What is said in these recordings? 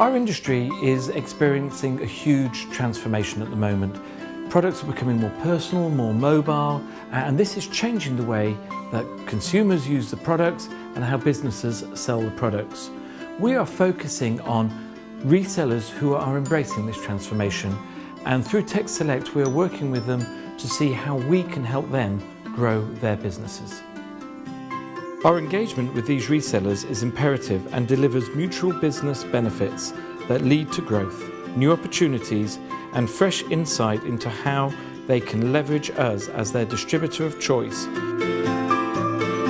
Our industry is experiencing a huge transformation at the moment. Products are becoming more personal, more mobile, and this is changing the way that consumers use the products and how businesses sell the products. We are focusing on resellers who are embracing this transformation and through Tech Select we are working with them to see how we can help them grow their businesses. Our engagement with these resellers is imperative and delivers mutual business benefits that lead to growth, new opportunities and fresh insight into how they can leverage us as their distributor of choice.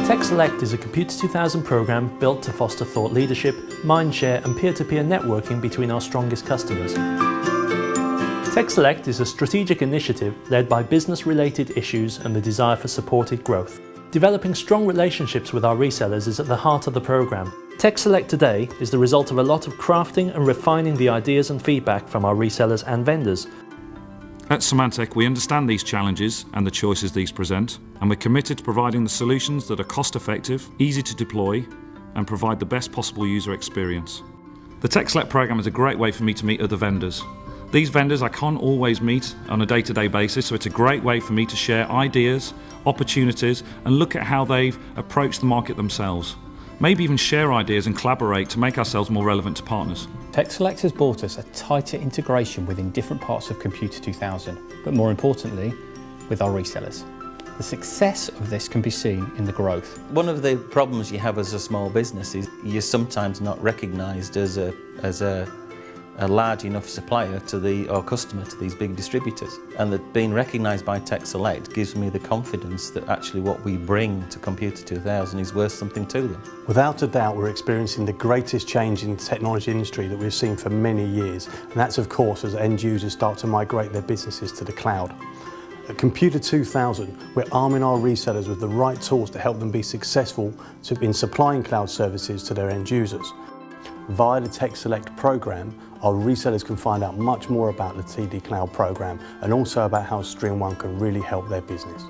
Tech Select is a Computer 2000 program built to foster thought leadership, mindshare and peer-to-peer -peer networking between our strongest customers. Tech Select is a strategic initiative led by business-related issues and the desire for supported growth. Developing strong relationships with our resellers is at the heart of the programme. Tech Select today is the result of a lot of crafting and refining the ideas and feedback from our resellers and vendors. At Symantec, we understand these challenges and the choices these present, and we're committed to providing the solutions that are cost-effective, easy to deploy, and provide the best possible user experience. The Tech Select programme is a great way for me to meet other vendors, these vendors I can't always meet on a day-to-day -day basis, so it's a great way for me to share ideas, opportunities, and look at how they've approached the market themselves. Maybe even share ideas and collaborate to make ourselves more relevant to partners. TechSelect has brought us a tighter integration within different parts of Computer 2000, but more importantly, with our resellers. The success of this can be seen in the growth. One of the problems you have as a small business is you're sometimes not recognised as a, as a a large enough supplier to the or customer to these big distributors and that being recognised by Tech Select gives me the confidence that actually what we bring to Computer 2000 is worth something to them. Without a doubt we're experiencing the greatest change in the technology industry that we've seen for many years and that's of course as end users start to migrate their businesses to the cloud. At Computer 2000, we're arming our resellers with the right tools to help them be successful in supplying cloud services to their end users. Via the Tech Select program, our resellers can find out much more about the TD Cloud program and also about how StreamOne can really help their business.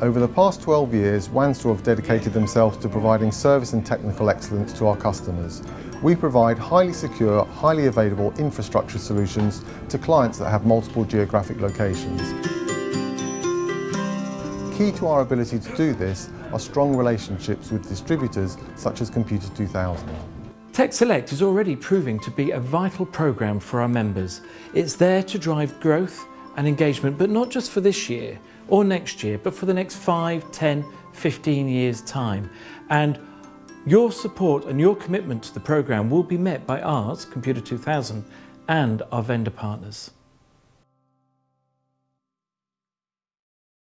Over the past 12 years, Wanstall have dedicated themselves to providing service and technical excellence to our customers. We provide highly secure, highly available infrastructure solutions to clients that have multiple geographic locations. Key to our ability to do this are strong relationships with distributors such as Computer 2000. Tech Select is already proving to be a vital programme for our members. It's there to drive growth and engagement, but not just for this year or next year, but for the next 5, 10, 15 years time. And your support and your commitment to the programme will be met by ours, Computer 2000, and our vendor partners.